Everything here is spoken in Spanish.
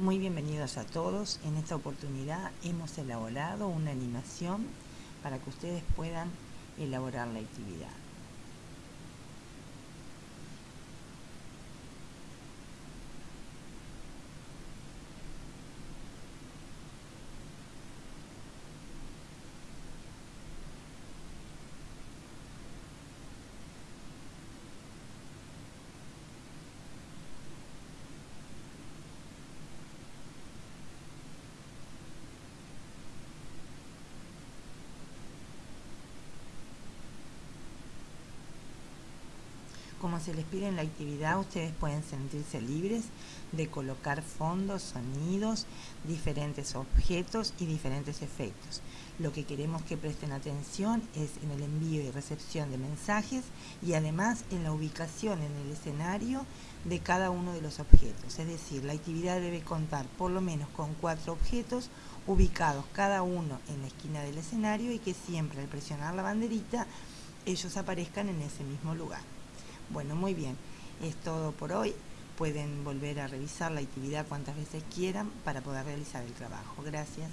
Muy bienvenidos a todos. En esta oportunidad hemos elaborado una animación para que ustedes puedan elaborar la actividad. Como se les pide en la actividad, ustedes pueden sentirse libres de colocar fondos, sonidos, diferentes objetos y diferentes efectos. Lo que queremos que presten atención es en el envío y recepción de mensajes y además en la ubicación en el escenario de cada uno de los objetos. Es decir, la actividad debe contar por lo menos con cuatro objetos ubicados cada uno en la esquina del escenario y que siempre al presionar la banderita ellos aparezcan en ese mismo lugar. Bueno, muy bien, es todo por hoy. Pueden volver a revisar la actividad cuantas veces quieran para poder realizar el trabajo. Gracias.